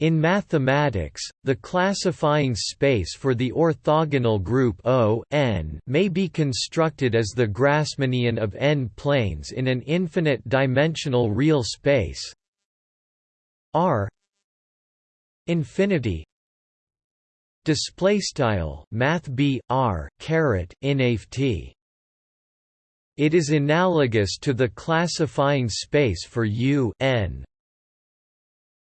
In mathematics, the classifying space for the orthogonal group O n may be constructed as the Grassmannian of n-planes in an infinite-dimensional real space. R infinity display style math b r caret inft it is analogous to the classifying space for U n